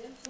президенту.